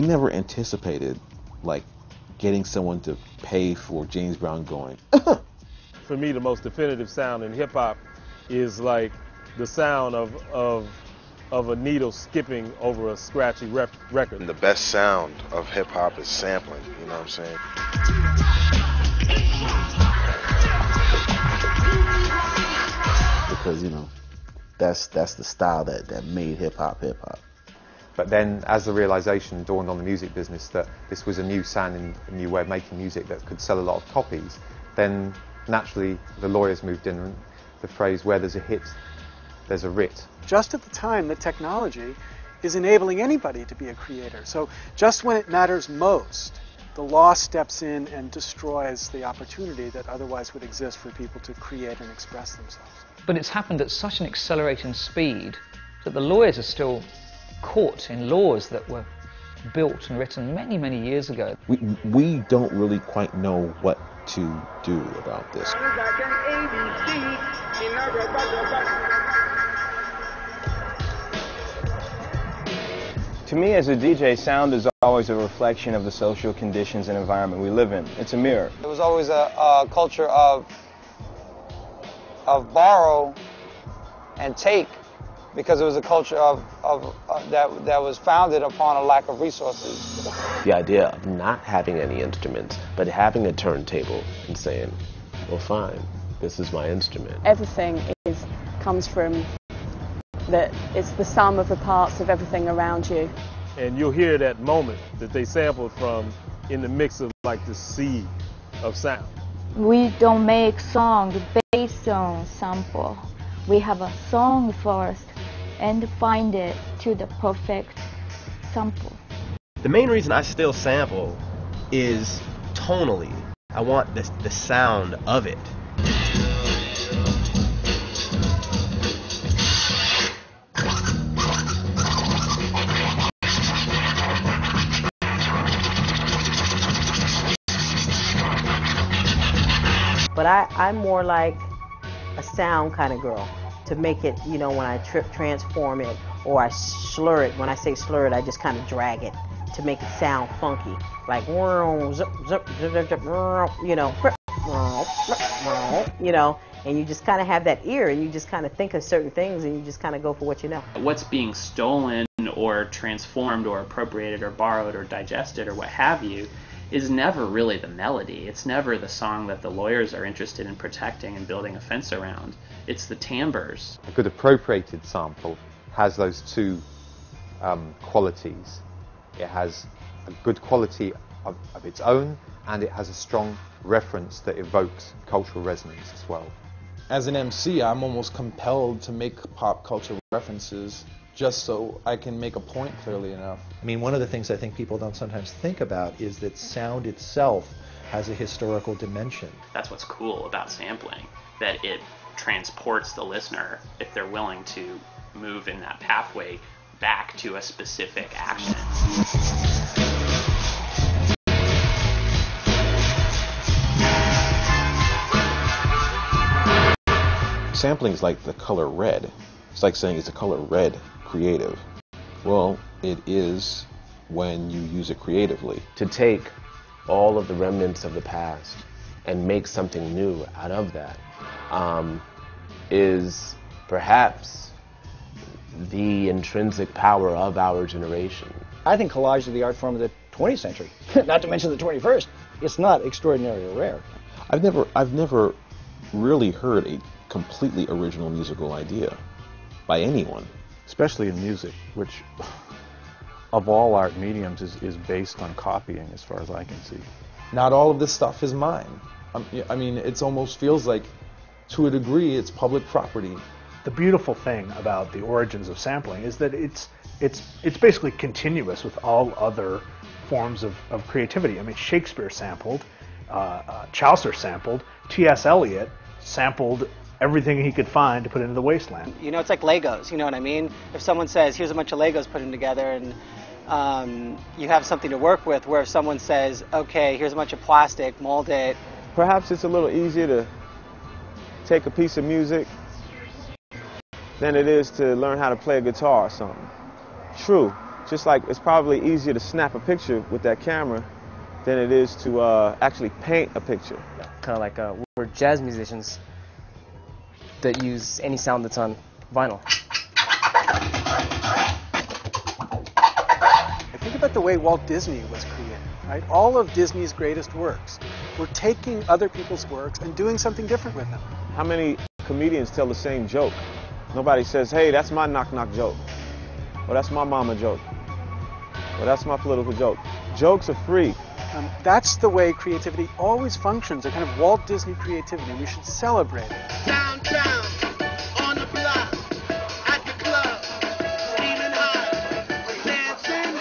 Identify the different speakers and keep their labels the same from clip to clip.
Speaker 1: never anticipated like getting someone to pay for James Brown going. Uh-huh.
Speaker 2: For me, the most definitive sound in hip hop is like the sound of of of a needle skipping over a scratchy rep record.
Speaker 3: And the best sound of hip hop is sampling. You know what I'm saying?
Speaker 4: because you know that's that's the style that that made hip hop hip hop.
Speaker 5: But then, as the realization dawned on the music business that this was a new sound and a new way of making music that could sell a lot of copies, then naturally the lawyers moved in and the phrase where there's a hit, there's a writ.
Speaker 6: Just at the time that technology is enabling anybody to be a creator. So just when it matters most, the law steps in and destroys the opportunity that otherwise would exist for people to create and express themselves.
Speaker 7: But it's happened at such an accelerating speed that the lawyers are still caught in laws that were built and written many, many years ago.
Speaker 1: We, we don't really quite know what to do about this.
Speaker 8: To me, as a DJ, sound is always a reflection of the social conditions and environment we live in. It's a mirror.
Speaker 9: It was always a, a culture of of borrow and take because it was a culture of, of uh, that that was founded upon a lack of resources.
Speaker 10: The idea of not having any instruments, but having a turntable and saying, "Well, fine, this is my instrument."
Speaker 11: Everything is comes from that it's the sum of the parts of everything around you.
Speaker 2: And you'll hear that moment that they sampled from in the mix of like the sea of sound.
Speaker 12: We don't make songs based on sample. We have a song first and find it to the perfect sample.
Speaker 13: The main reason I still sample is tonally. I want the, the sound of it.
Speaker 14: But I, I'm more like a sound kind of girl to make it, you know, when I trip, transform it or I slur it. When I say slur it, I just kind of drag it to make it sound funky. Like, zip, zip, zip, zip, you know, you know, and you just kind of have that ear and you just kind of think of certain things and you just kind of go for what you know.
Speaker 15: What's being stolen or transformed or appropriated or borrowed or digested or what have you is never really the melody. It's never the song that the lawyers are interested in protecting and building a fence around. It's the timbres.
Speaker 5: A good appropriated sample has those two um, qualities. It has a good quality of, of its own, and it has a strong reference that evokes cultural resonance as well.
Speaker 16: As an MC, I'm almost compelled to make pop culture references just so I can make a point clearly enough.
Speaker 17: I mean, one of the things I think people don't sometimes think about is that sound itself has a historical dimension.
Speaker 15: That's what's cool about sampling, that it transports the listener, if they're willing to move in that pathway, back to a specific action.
Speaker 1: Sampling is like the color red. It's like saying it's a color red creative. Well, it is when you use it creatively.
Speaker 10: To take all of the remnants of the past and make something new out of that um, is perhaps the intrinsic power of our generation.
Speaker 18: I think collage is the art form of the 20th century, not to mention the 21st. It's not extraordinary or rare.
Speaker 1: I've never, I've never really heard a completely original musical idea by anyone.
Speaker 19: Especially in music, which of all art mediums is, is based on copying as far as I can see.
Speaker 16: Not all of this stuff is mine. Um, I mean, it almost feels like, to a degree, it's public property.
Speaker 20: The beautiful thing about the origins of sampling is that it's it's it's basically continuous with all other forms of, of creativity. I mean, Shakespeare sampled, uh, uh, Chaucer sampled, T.S. Eliot sampled everything he could find to put into the wasteland.
Speaker 7: You know, it's like Legos. You know what I mean? If someone says, "Here's a bunch of Legos, put them together," and um, you have something to work with, where if someone says, "Okay, here's a bunch of plastic, mold it,"
Speaker 8: perhaps it's a little easier to take a piece of music than it is to learn how to play a guitar or something. True,
Speaker 21: just like it's probably easier to snap a picture with that camera than it is to uh, actually paint a picture.
Speaker 22: Kind of like uh, we're jazz musicians that use any sound that's on vinyl.
Speaker 6: I think about the way Walt Disney was created, right? All of Disney's greatest works were taking other people's works and doing something different with them.
Speaker 21: How many comedians tell the same joke? Nobody says, hey, that's my knock knock joke. Or that's my mama joke. Or that's my political joke. Jokes are free.
Speaker 6: Um, that's the way creativity always functions, a kind of Walt Disney creativity, and we should celebrate it.
Speaker 23: Downtown, on the block, at the club, steaming hot, dancing.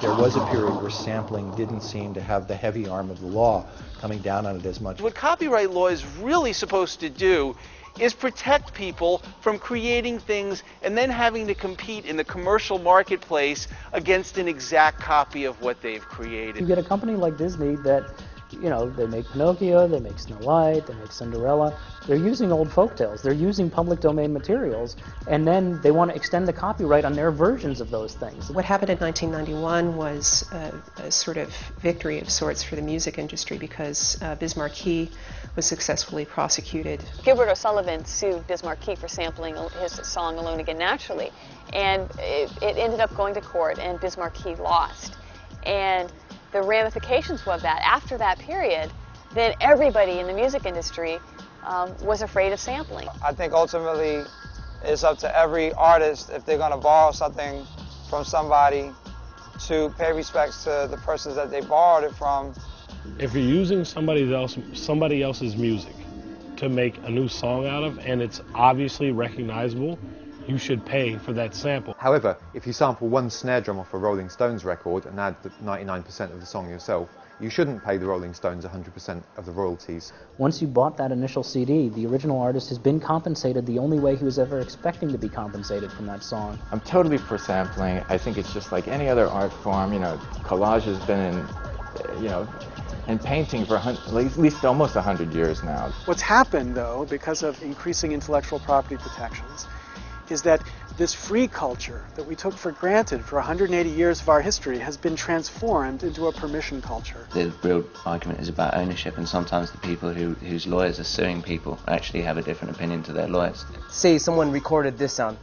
Speaker 17: There was a period where sampling didn't seem to have the heavy arm of the law coming down on it as much.
Speaker 7: What copyright law is really supposed to do is protect people from creating things and then having to compete in the commercial marketplace against an exact copy of what they've created.
Speaker 24: You get a company like Disney that, you know, they make Pinocchio, they make Snow White, they make Cinderella. They're using old folk tales. They're using public domain materials, and then they want to extend the copyright on their versions of those things.
Speaker 25: What happened in 1991 was a, a sort of victory of sorts for the music industry because uh, Biz Markie was successfully prosecuted.
Speaker 10: Gilbert O'Sullivan sued Biz Markie for sampling his song Alone Again Naturally, and it, it ended up going to court, and Biz Markie lost. And the ramifications of that, after that period, then everybody in the music industry um, was afraid of sampling.
Speaker 9: I think ultimately it's up to every artist if they're going to borrow something from somebody to pay respects to the persons that they borrowed it from
Speaker 26: if you're using somebody else somebody else's music to make a new song out of and it's obviously recognizable you should pay for that sample.
Speaker 5: However, if you sample one snare drum off a Rolling Stones record and add 99% of the song yourself, you shouldn't pay the Rolling Stones 100% of the royalties.
Speaker 24: Once you bought that initial CD, the original artist has been compensated the only way he was ever expecting to be compensated from that song.
Speaker 1: I'm totally for sampling. I think it's just like any other art form. You know, collage has been in, you know, and painting for at least almost 100 years now.
Speaker 6: What's happened, though, because of increasing intellectual property protections, is that this free culture that we took for granted for 180 years of our history has been transformed into a permission culture.
Speaker 27: The real argument is about ownership, and sometimes the people who, whose lawyers are suing people actually have a different opinion to their lawyers.
Speaker 22: Say someone recorded this sound.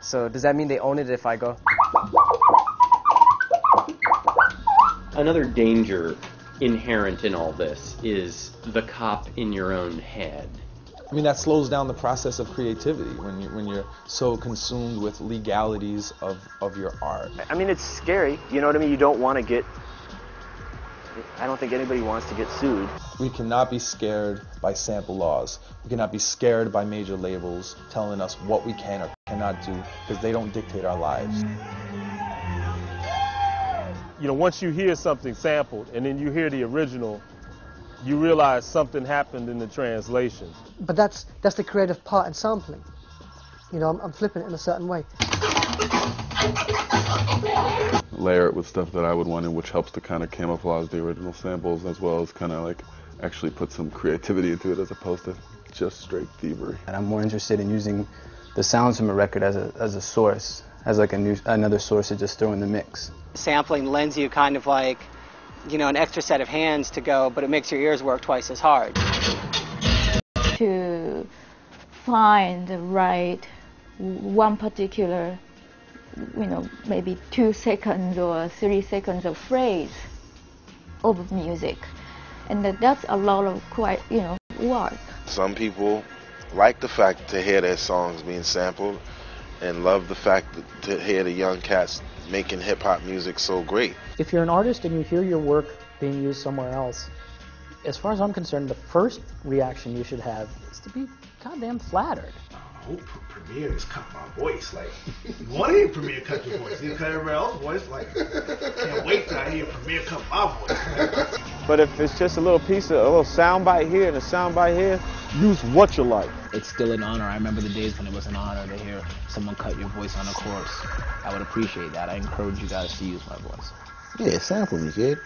Speaker 22: So does that mean they own it if I go?
Speaker 28: Another danger inherent in all this is the cop in your own head.
Speaker 16: I mean, that slows down the process of creativity when you when you're so consumed with legalities of, of your art.
Speaker 13: I mean, it's scary. You know what I mean? You don't want to get. I don't think anybody wants to get sued.
Speaker 16: We cannot be scared by sample laws. We cannot be scared by major labels telling us what we can or cannot do because they don't dictate our lives.
Speaker 21: You know, once you hear something sampled and then you hear the original, you realize something happened in the translation.
Speaker 29: But that's that's the creative part in sampling. You know, I'm, I'm flipping it in a certain way.
Speaker 30: Layer it with stuff that I would want in, which helps to kind of camouflage the original samples as well as kind of like actually put some creativity into it as opposed to just straight thievery.
Speaker 31: And I'm more interested in using the sounds from a record as a, as a source, as like a new, another source to just throw in the mix.
Speaker 32: Sampling lends you kind of like, you know, an extra set of hands to go, but it makes your ears work twice as hard.
Speaker 12: To find the right one particular, you know, maybe two seconds or three seconds of phrase of music, and that's a lot of quite, you know, work.
Speaker 3: Some people like the fact to hear their songs being sampled and love the fact that to hear the young cats making hip hop music so great.
Speaker 24: If you're an artist and you hear your work being used somewhere else, as far as I'm concerned, the first reaction you should have is to be goddamn flattered.
Speaker 33: Oh, Premier just cut my voice. Like, you want to hear Premier cut your voice? You cut everybody else's voice? Like, can't wait till I hear Premier cut my voice.
Speaker 21: But if it's just a little piece of a little sound bite here and a sound bite here, use what you like.
Speaker 34: It's still an honor. I remember the days when it was an honor to hear someone cut your voice on a chorus. I would appreciate that. I encourage you guys to use my voice.
Speaker 35: Yeah, sample me, kid.